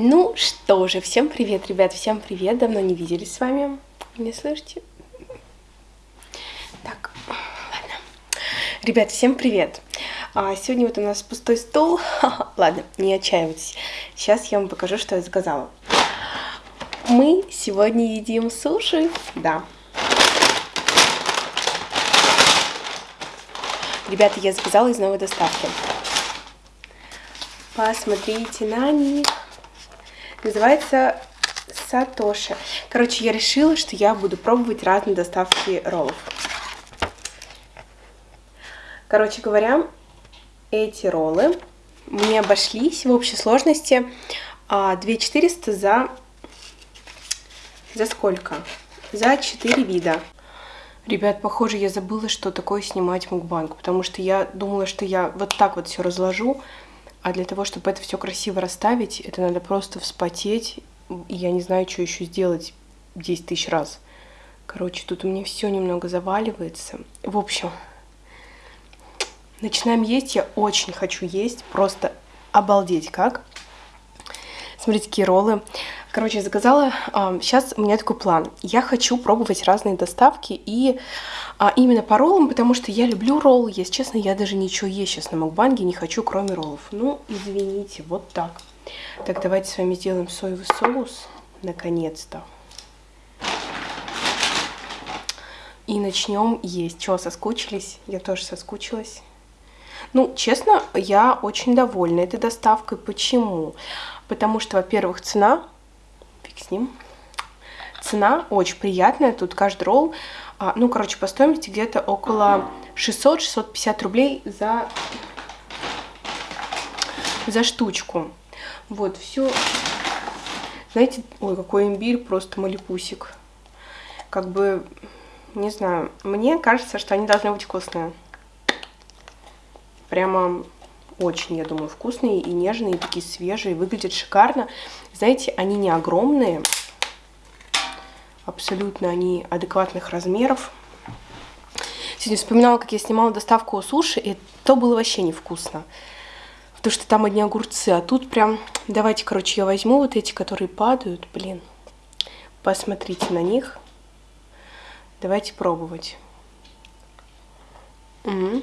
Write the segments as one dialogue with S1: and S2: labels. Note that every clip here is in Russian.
S1: Ну что же, всем привет, ребят, всем привет, давно не виделись с вами, не слышите? Так, ладно. Ребят, всем привет. А, сегодня вот у нас пустой стол. ладно, не отчаивайтесь. Сейчас я вам покажу, что я заказала. Мы сегодня едим суши, да. Ребята, я заказала из новой доставки. Посмотрите на них. Называется Сатоши. Короче, я решила, что я буду пробовать разные доставки роллов. Короче говоря, эти роллы мне обошлись в общей сложности 2400 а, за... За сколько? За 4 вида. Ребят, похоже, я забыла, что такое снимать мукбанг, потому что я думала, что я вот так вот все разложу, а для того, чтобы это все красиво расставить, это надо просто вспотеть. И я не знаю, что еще сделать 10 тысяч раз. Короче, тут у меня все немного заваливается. В общем, начинаем есть. Я очень хочу есть. Просто обалдеть как. Смотрите, какие роллы. Короче, заказала. Сейчас у меня такой план. Я хочу пробовать разные доставки и а, именно по роллам, потому что я люблю роллы. Если честно, я даже ничего есть сейчас на Макбанге не хочу, кроме роллов. Ну, извините, вот так. Так, давайте с вами сделаем соевый соус. Наконец-то. И начнем есть. Чего, соскучились? Я тоже соскучилась. Ну, честно, я очень довольна этой доставкой. Почему? Потому что, во-первых, цена, с ним, цена очень приятная. Тут каждый ролл, а, ну, короче, по стоимости где-то около 600-650 рублей за, за штучку. Вот, все. Знаете, ой, какой имбирь, просто малипусик. Как бы, не знаю, мне кажется, что они должны быть вкусные. Прямо очень, я думаю, вкусные и нежные, и такие свежие, выглядят шикарно. Знаете, они не огромные, абсолютно они адекватных размеров. Сегодня вспоминала, как я снимала доставку суши, и то было вообще невкусно. Потому что там одни огурцы, а тут прям... Давайте, короче, я возьму вот эти, которые падают, блин. Посмотрите на них. Давайте пробовать. Угу.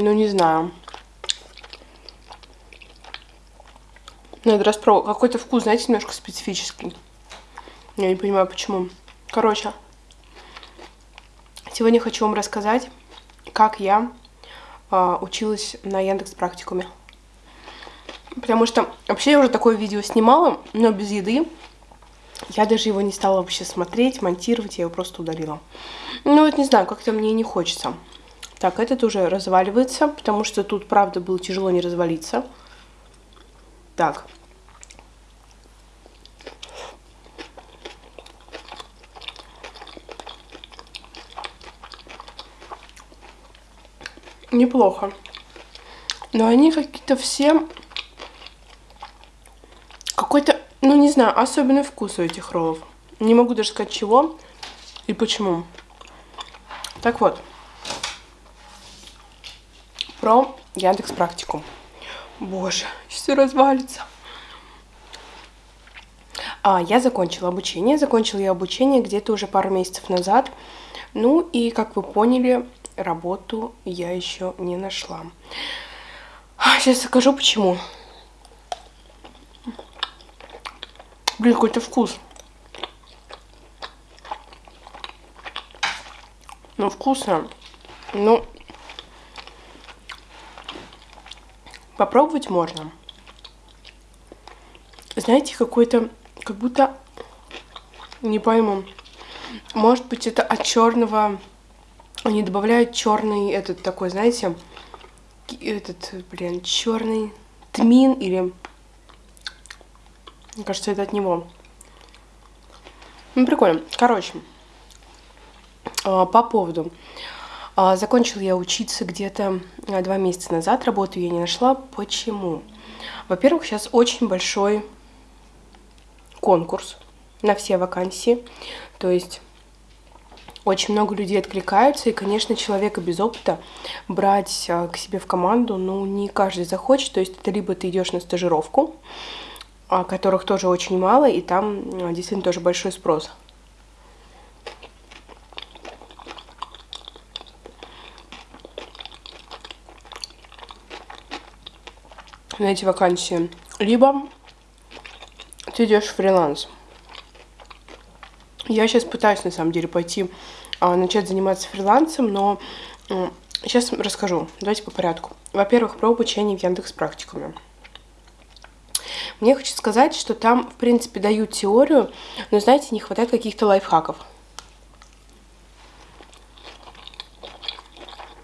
S1: Ну, не знаю. Надо распробовать. Какой-то вкус, знаете, немножко специфический. Я не понимаю, почему. Короче, сегодня хочу вам рассказать, как я э, училась на Яндекс практикуме. Потому что вообще я уже такое видео снимала, но без еды. Я даже его не стала вообще смотреть, монтировать, я его просто удалила. Ну вот не знаю, как-то мне не хочется. Так, этот уже разваливается, потому что тут, правда, было тяжело не развалиться. Так. Неплохо. Но они какие-то все... Какой-то, ну не знаю, особенный вкус у этих роллов. Не могу даже сказать чего и почему. Так вот про Яндекс Практику. Боже, все развалится. А, я закончила обучение. Закончила я обучение где-то уже пару месяцев назад. Ну и, как вы поняли, работу я еще не нашла. Сейчас скажу почему. Блин, какой-то вкус. Ну, вкусно. Ну, Попробовать можно. Знаете, какой-то, как будто, не пойму, может быть это от черного, они добавляют черный этот такой, знаете, этот, блин, черный тмин или, мне кажется, это от него. Ну, прикольно. Короче, а, по поводу закончила я учиться где-то а, два месяца назад, работу я не нашла. Почему? Во-первых, сейчас очень большой конкурс на все вакансии, то есть очень много людей откликаются, и, конечно, человека без опыта брать а, к себе в команду, ну, не каждый захочет, то есть это либо ты идешь на стажировку, а, которых тоже очень мало, и там а, действительно тоже большой спрос. На эти вакансии. Либо ты идешь в фриланс. Я сейчас пытаюсь, на самом деле, пойти а, начать заниматься фрилансом, но а, сейчас расскажу. Давайте по порядку. Во-первых, про обучение в Яндекс практикуме. Мне хочется сказать, что там, в принципе, дают теорию, но, знаете, не хватает каких-то лайфхаков.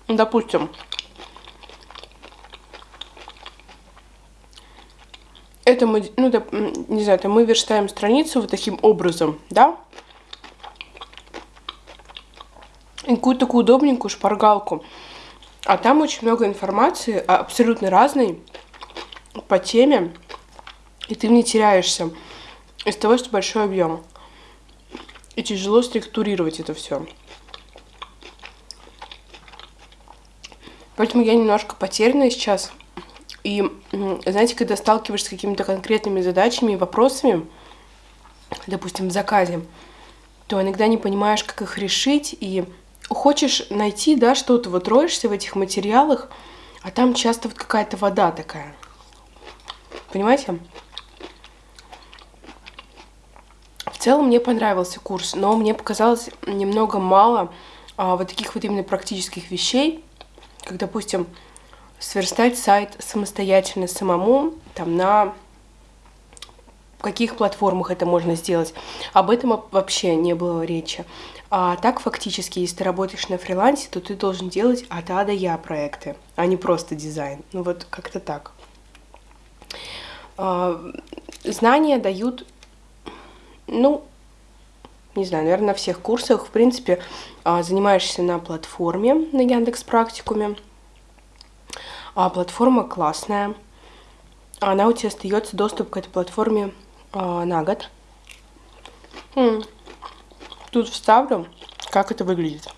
S1: Допустим, это мы, ну, да, не знаю, это мы верстаем страницу вот таким образом, да? И какую-то такую удобненькую шпаргалку. А там очень много информации, а, абсолютно разной, по теме, и ты в ней теряешься из того, что большой объем. И тяжело структурировать это все. Поэтому я немножко потеряна сейчас и, знаете, когда сталкиваешься с какими-то конкретными задачами и вопросами, допустим, в заказе, то иногда не понимаешь, как их решить, и хочешь найти, да, что-то, вот роешься в этих материалах, а там часто вот какая-то вода такая. Понимаете? В целом мне понравился курс, но мне показалось немного мало а, вот таких вот именно практических вещей, как, допустим, сверстать сайт самостоятельно самому, там на каких платформах это можно сделать. Об этом вообще не было речи. А так фактически, если ты работаешь на фрилансе, то ты должен делать от А до Я проекты, а не просто дизайн. Ну вот как-то так. А, знания дают, ну, не знаю, наверное, на всех курсах. В принципе, а, занимаешься на платформе, на Яндекс Практикуме. А, платформа классная. Она у тебя остается доступ к этой платформе а, на год. Хм. Тут вставлю, как это выглядит.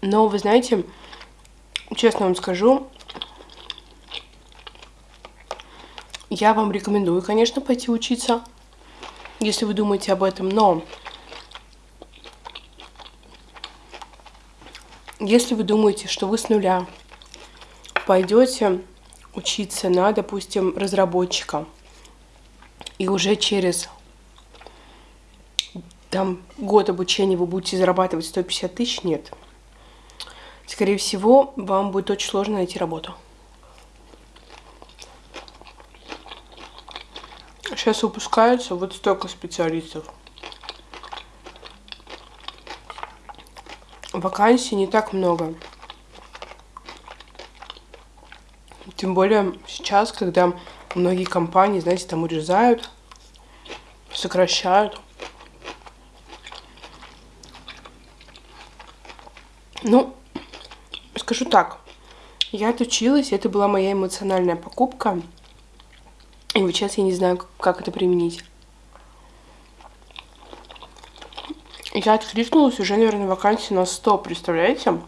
S1: Но вы знаете, честно вам скажу, я вам рекомендую, конечно, пойти учиться, если вы думаете об этом, но Если вы думаете, что вы с нуля пойдете учиться на, допустим, разработчика, и уже через там год обучения вы будете зарабатывать 150 тысяч, нет. Скорее всего, вам будет очень сложно найти работу. Сейчас выпускаются вот столько специалистов. Вакансий не так много. Тем более сейчас, когда многие компании, знаете, там урезают, сокращают. Ну, скажу так, я отучилась, это была моя эмоциональная покупка. И вот сейчас я не знаю, как это применить. Я откликнулась уже, наверное, вакансии на 100, представляете?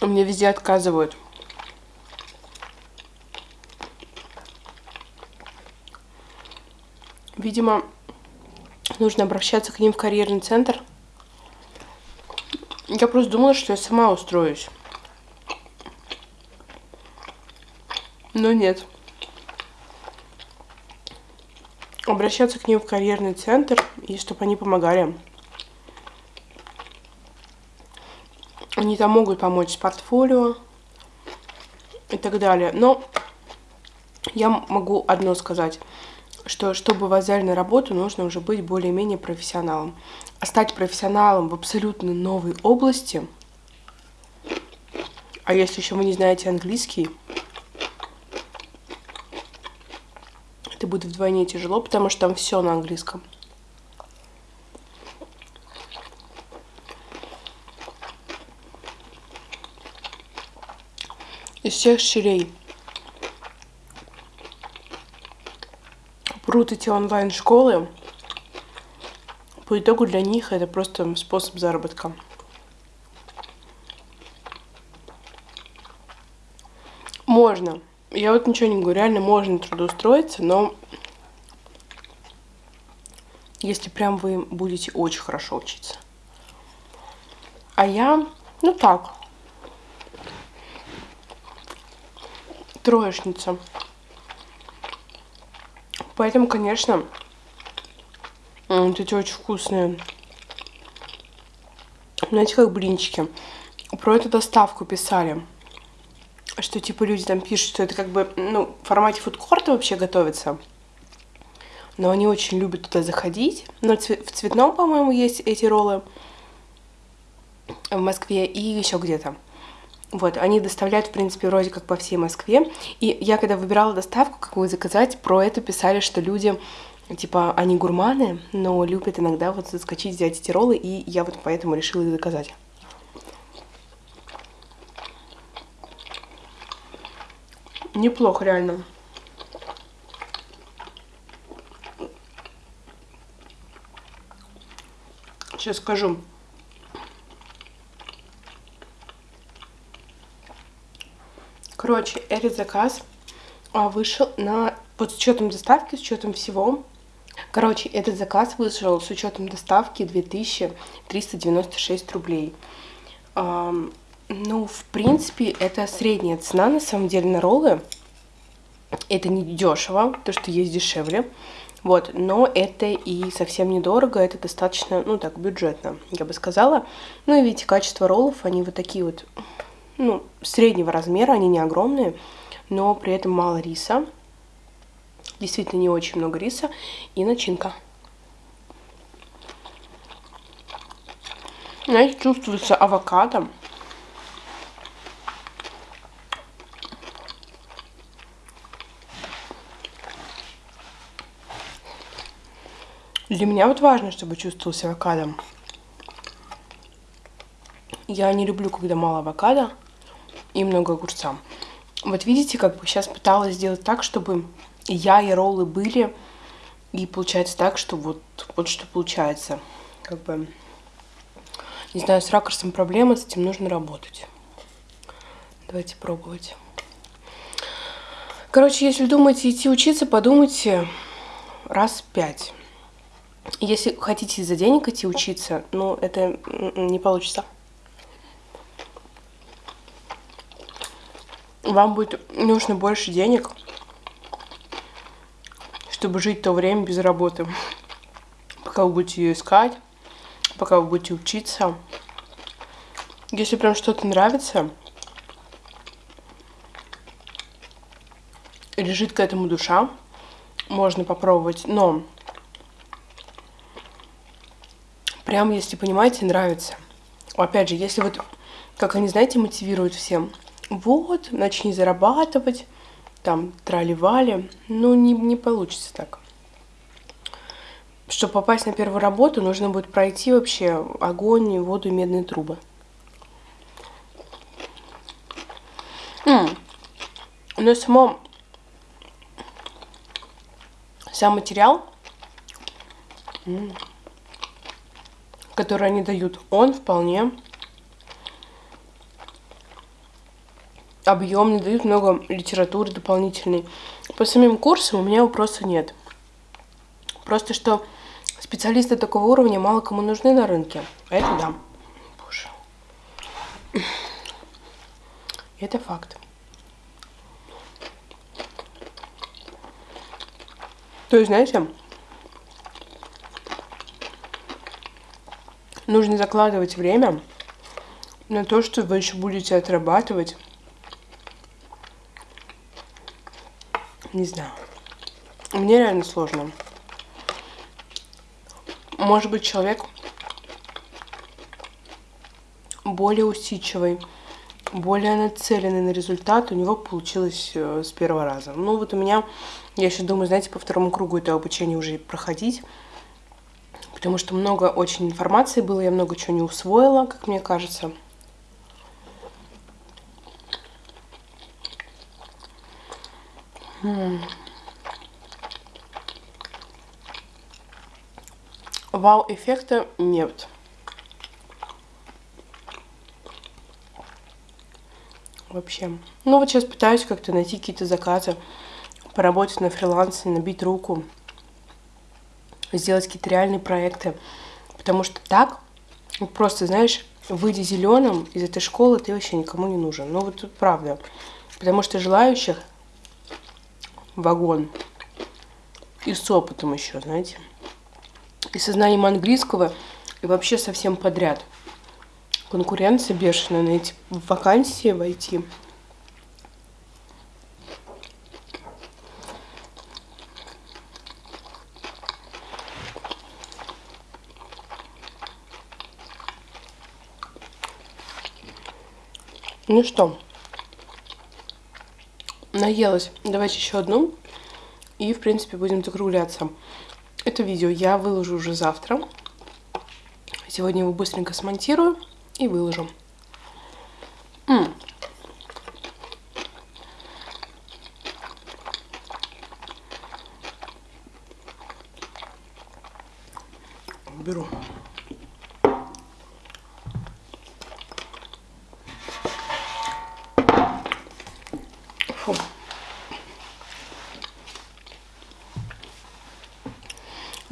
S1: Мне везде отказывают. Видимо, нужно обращаться к ним в карьерный центр. Я просто думала, что я сама устроюсь. Но нет. Обращаться к ним в карьерный центр и чтобы они помогали. Они там могут помочь с портфолио и так далее. Но я могу одно сказать, что чтобы вас взяли на работу, нужно уже быть более-менее профессионалом. А стать профессионалом в абсолютно новой области, а если еще вы не знаете английский, будет вдвойне тяжело, потому что там все на английском. Из всех щелей прут эти онлайн-школы, по итогу для них это просто способ заработка. Можно. Я вот ничего не говорю, реально можно трудоустроиться, но если прям вы будете очень хорошо учиться. А я, ну так, троечница. Поэтому, конечно, вот эти очень вкусные. Знаете, как блинчики. Про эту доставку писали. Что, типа, люди там пишут, что это как бы, ну, в формате фудкорта вообще готовится. Но они очень любят туда заходить. Но в цветном, по-моему, есть эти роллы в Москве и еще где-то. Вот, они доставляют, в принципе, вроде как по всей Москве. И я, когда выбирала доставку, какую заказать, про это писали, что люди типа, они гурманы, но любят иногда вот заскочить, взять эти роллы, и я вот поэтому решила их заказать. Неплохо, реально. Сейчас скажу. Короче, этот заказ а, вышел на под учетом доставки, с учетом всего Короче, этот заказ вышел с учетом доставки 2396 рублей. Ну, в принципе, это средняя цена, на самом деле, на роллы. Это не дешево, то, что есть дешевле. Вот, но это и совсем недорого, это достаточно, ну так, бюджетно, я бы сказала. Ну и видите, качество роллов, они вот такие вот, ну, среднего размера, они не огромные, но при этом мало риса. Действительно не очень много риса и начинка. Знаете, чувствуется авокадо. Для меня вот важно, чтобы чувствовался авокадо. Я не люблю, когда мало авокадо и много огурца. Вот видите, как бы сейчас пыталась сделать так, чтобы я и роллы были. И получается так, что вот, вот что получается. Как бы, не знаю, с ракурсом проблема, с этим нужно работать. Давайте пробовать. Короче, если думаете идти учиться, подумайте раз пять. Если хотите за денег идти учиться, ну, это не получится. Вам будет нужно больше денег, чтобы жить то время без работы. Пока вы будете ее искать, пока вы будете учиться. Если прям что-то нравится, лежит к этому душа, можно попробовать, но прям, если понимаете, нравится. Опять же, если вот, как они, знаете, мотивируют всем, вот, начни зарабатывать, там трали-вали. Ну, не, не получится так. Чтобы попасть на первую работу, нужно будет пройти вообще огонь, воду и медные трубы. М Но само... Сам материал, который они дают, он вполне объемный, дают много литературы дополнительной. По самим курсам у меня вопроса нет. Просто что специалисты такого уровня мало кому нужны на рынке. А это да. Боже. Это факт. То есть, знаете, нужно закладывать время на то, что вы еще будете отрабатывать Не знаю. Мне реально сложно. Может быть, человек более усидчивый, более нацеленный на результат, у него получилось э, с первого раза. Ну вот у меня, я еще думаю, знаете, по второму кругу это обучение уже проходить, потому что много очень информации было, я много чего не усвоила, как мне кажется. вау-эффекта нет. Вообще. Ну вот сейчас пытаюсь как-то найти какие-то заказы, поработать на фрилансе, набить руку, сделать какие-то реальные проекты. Потому что так, просто, знаешь, выйди зеленым из этой школы, ты вообще никому не нужен. Ну вот тут правда. Потому что желающих вагон. И с опытом еще, знаете. И со знанием английского, и вообще совсем подряд. Конкуренция бешеная на эти вакансии войти. Ну что, наелась. Давайте еще одну. И, в принципе, будем закругляться. Это видео я выложу уже завтра. Сегодня его быстренько смонтирую и выложу. М -м. Беру.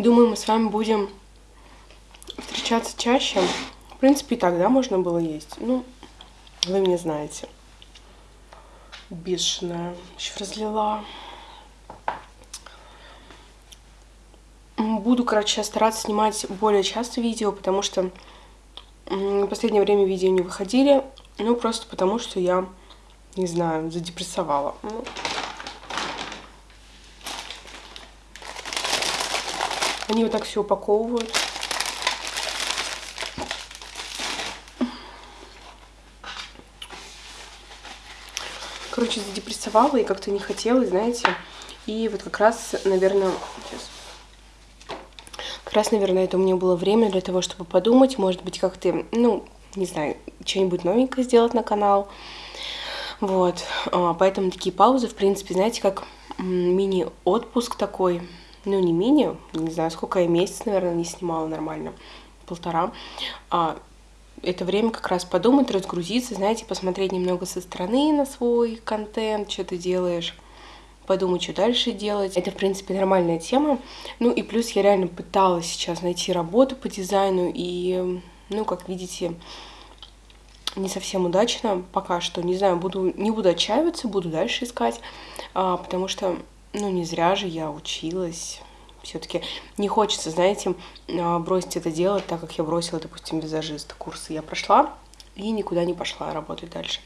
S1: Думаю, с вами будем встречаться чаще. В принципе, и тогда можно было есть. Ну, вы меня знаете. Бешеная. Еще разлила. Буду, короче, стараться снимать более часто видео, потому что в последнее время видео не выходили. Ну, просто потому что я, не знаю, задепрессовала. Ну, Они вот так все упаковывают. Короче, задепрессовала и как-то не хотела, знаете. И вот как раз, наверное, сейчас. Как раз, наверное, это у меня было время для того, чтобы подумать, может быть, как-то, ну, не знаю, что-нибудь новенькое сделать на канал. Вот, а, поэтому такие паузы, в принципе, знаете, как мини-отпуск такой, ну не мини, не знаю, сколько я месяц, наверное, не снимала нормально, полтора. А, это время как раз подумать, разгрузиться, знаете, посмотреть немного со стороны на свой контент, что ты делаешь, подумать, что дальше делать. Это, в принципе, нормальная тема. Ну и плюс я реально пыталась сейчас найти работу по дизайну, и, ну, как видите, не совсем удачно пока что. Не знаю, буду, не буду отчаиваться, буду дальше искать, а, потому что ну, не зря же я училась. Все-таки не хочется, знаете, а, бросить это дело, так как я бросила, допустим, визажиста курсы. Я прошла и никуда не пошла работать дальше.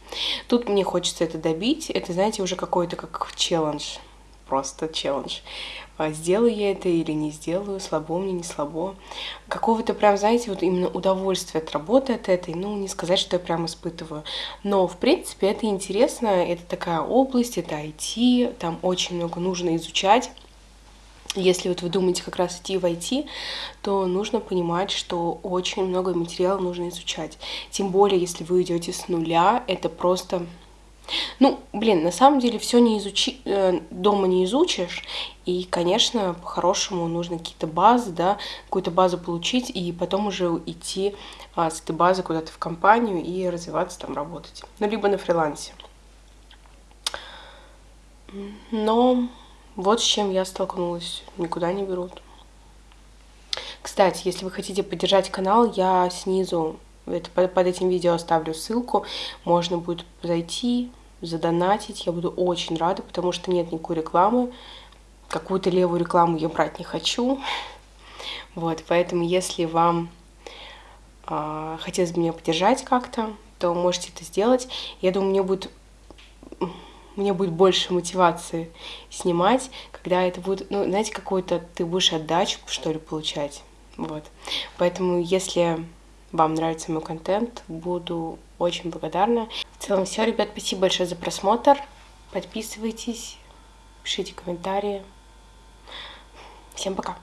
S1: Тут мне хочется это добить. Это, знаете, уже какой-то как челлендж. Просто челлендж. А, сделаю я это или не сделаю, слабо мне, не слабо. Какого-то прям, знаете, вот именно удовольствие от работы от этой, ну, не сказать, что я прям испытываю. Но, в принципе, это интересно, это такая область, это IT, там очень много нужно изучать. Если вот вы думаете как раз идти в IT, то нужно понимать, что очень много материала нужно изучать. Тем более, если вы идете с нуля, это просто ну, блин, на самом деле все не изучи, э, дома не изучишь, и, конечно, по-хорошему нужно какие-то базы, да, какую-то базу получить, и потом уже идти а, с этой базы куда-то в компанию и развиваться там, работать. Ну, либо на фрилансе. Но вот с чем я столкнулась. Никуда не берут. Кстати, если вы хотите поддержать канал, я снизу это, под этим видео оставлю ссылку. Можно будет зайти, задонатить. Я буду очень рада, потому что нет никакой рекламы. Какую-то левую рекламу я брать не хочу. Вот, поэтому если вам э, хотелось бы меня поддержать как-то, то можете это сделать. Я думаю, мне будет мне будет больше мотивации снимать, когда это будет, ну, знаете, какой-то ты будешь отдачу, что ли, получать. Вот. Поэтому, если вам нравится мой контент, буду очень благодарна. В целом все, ребят, спасибо большое за просмотр. Подписывайтесь, пишите комментарии. Всем пока!